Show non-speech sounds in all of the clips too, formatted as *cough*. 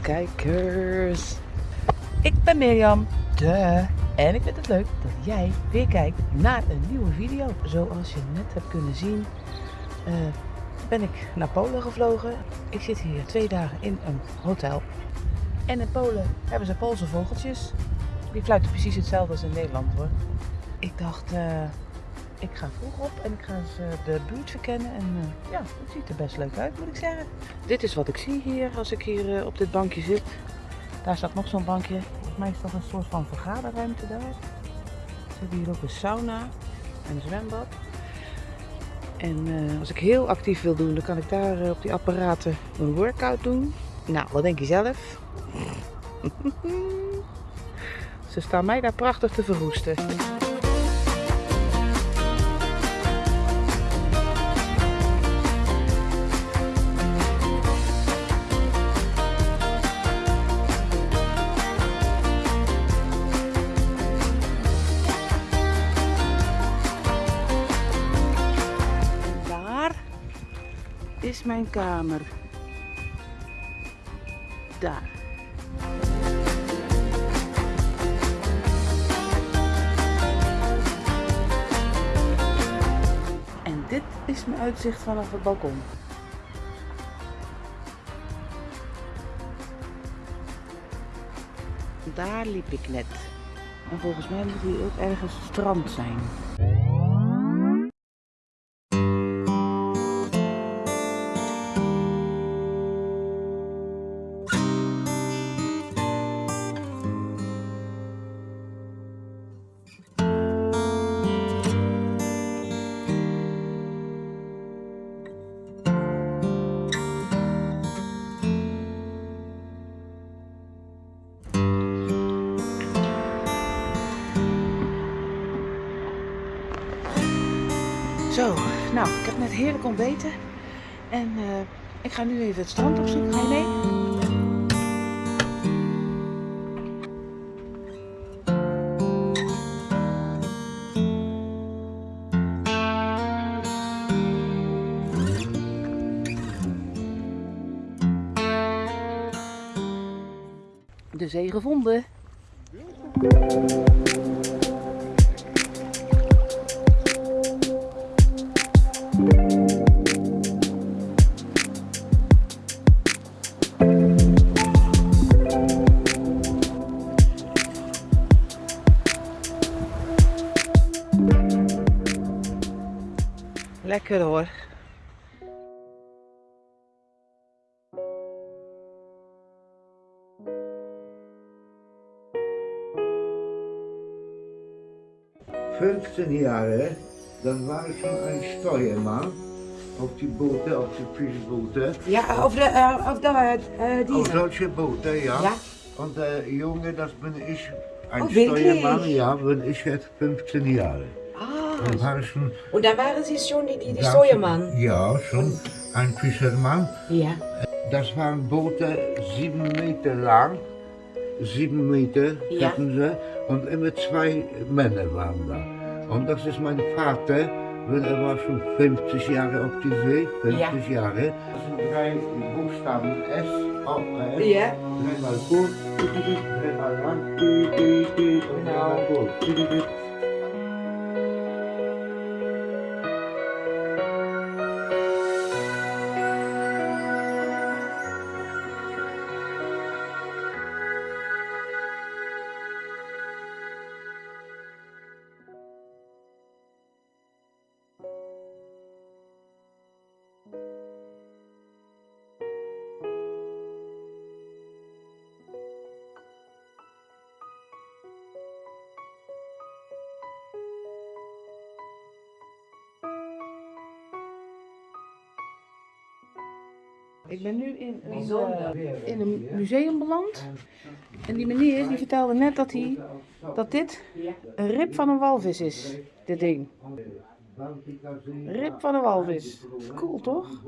Kijkers. Ik ben Mirjam, de. En ik vind het leuk dat jij weer kijkt naar een nieuwe video. Zoals je net hebt kunnen zien, eh, ben ik naar Polen gevlogen. Ik zit hier twee dagen in een hotel. En in Polen hebben ze Poolse vogeltjes. Die fluiten precies hetzelfde als in Nederland hoor. Ik dacht, eh, ik ga vroeg op en ik ga eens eh, de buurt verkennen. En eh, ja, het ziet er best leuk uit moet ik zeggen. Dit is wat ik zie hier als ik hier eh, op dit bankje zit. Daar staat nog zo'n bankje. Volgens mij is dat een soort van vergaderruimte daar. Er zit hier ook een sauna en een zwembad. En als ik heel actief wil doen, dan kan ik daar op die apparaten een workout doen. Nou, wat denk je zelf? *laughs* Ze staan mij daar prachtig te verroesten. Mijn kamer. Daar. En dit is mijn uitzicht vanaf het balkon. Daar liep ik net. En volgens mij moet hier ook ergens strand zijn. Zo, nou, ik heb net heerlijk ontbeten. En eh, ik ga nu even het strand opzoeken. Ga je mee? De zee gevonden. Lekker hoor. Fünfzehn Jahre, dann war ich schon ein Steuermann auf die Boote, auf die Fischboote. Ja, auf, der, äh, auf der, äh, Auf diese. solche Boote, ja. Ja. Und der Junge, das bin ich, ein Oh? Steuermann, ja, bin ich jetzt 15 Jahre. Schon, und da waren Sie schon die, die, die da- Steuermann. Ja, schon ein Fischermann. Ja. Das waren Boote sieben Meter lang, sieben Meter Ja. hatten sie und immer zwei Männer waren da. Und das ist mein Vater, weil er war schon 50 Jahre auf die See, 50 Jahre. Das sind drei Buchstaben S, O, S, Ja. dreimal gut, dreimal lang, dreimal gut. Ik ben nu in een, eh, in een museum beland. En die meneer die vertelde net dat, hij, dat dit een rib van een walvis is. Dit ding. Rib van een walvis. Cool toch?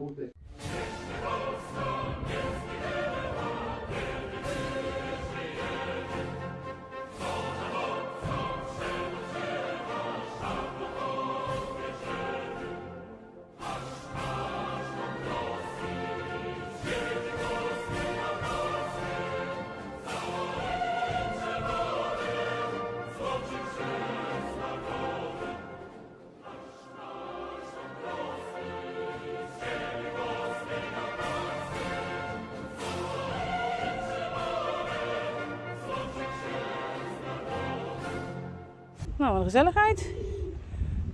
Nou, wat een gezelligheid.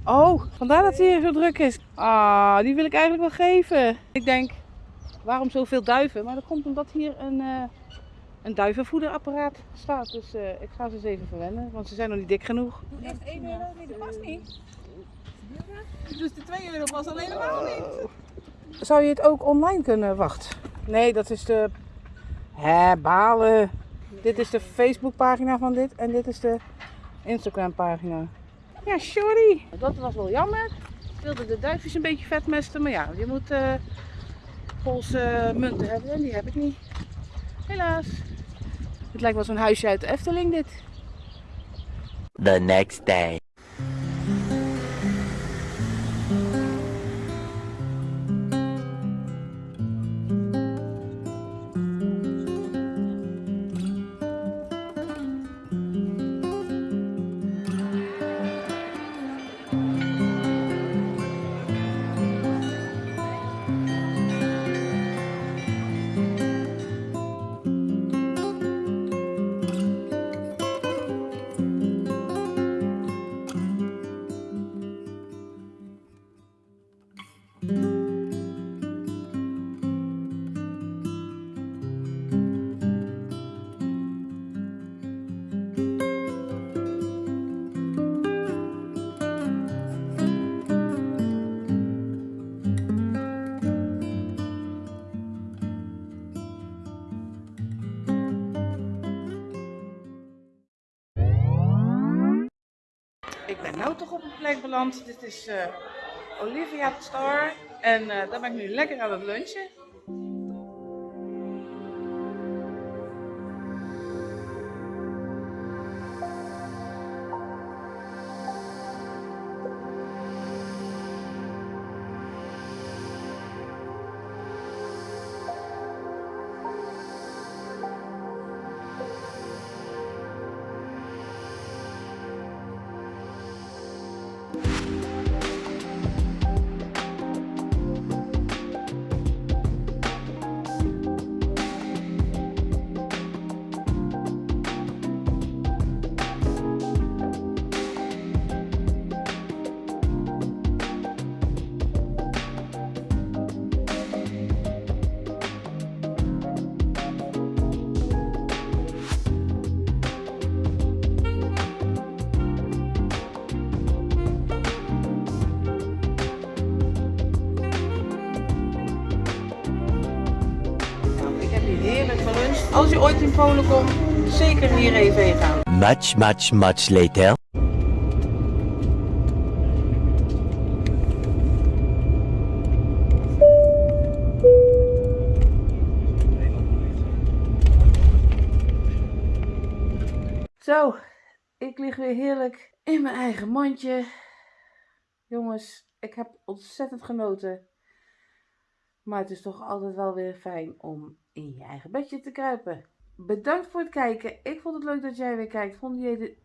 Oh, vandaar dat het hier zo druk is. Ah, die wil ik eigenlijk wel geven. Ik denk, waarom zoveel duiven? Maar dat komt omdat hier een, uh, een duivenvoederapparaat staat. Dus uh, ik ga ze eens even verwennen, want ze zijn nog niet dik genoeg. Echt 1 euro? Nee, dat past niet. Dus de 2 euro was alleen helemaal niet. Zou je het ook online kunnen? Wacht. Nee, dat is de... Hè, balen. Dit is de Facebookpagina van dit en dit is de Instagram pagina. Ja, sorry. Dat was wel jammer. Ik wilde de duifjes een beetje vetmesten, maar ja, je moet uh, Poolse munten hebben en die heb ik niet. Helaas. Het lijkt wel zo'n huisje uit de Efteling dit. The next day. Nu toch op een plek beland. Dit is uh, Olivia Star. En uh, daar ben ik nu lekker aan het lunchen. Als je ooit in Polen komt, zeker hier even heen gaan. Much, much, much later. Zo, ik lig weer heerlijk in mijn eigen mandje. Jongens, ik heb ontzettend genoten. Maar het is toch altijd wel weer fijn om in je eigen bedje te kruipen. Bedankt voor het kijken. Ik vond het leuk dat jij weer kijkt. Vond jij de...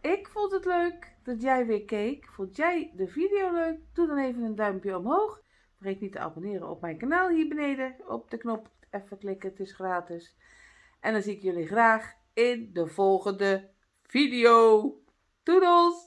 Ik vond het leuk dat jij weer keek. Vond jij de video leuk? Doe dan even een duimpje omhoog. Vergeet niet te abonneren op mijn kanaal hier beneden. Op de knop even klikken, het is gratis. En dan zie ik jullie graag in de volgende video. Doedels!